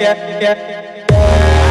yeah, yeah.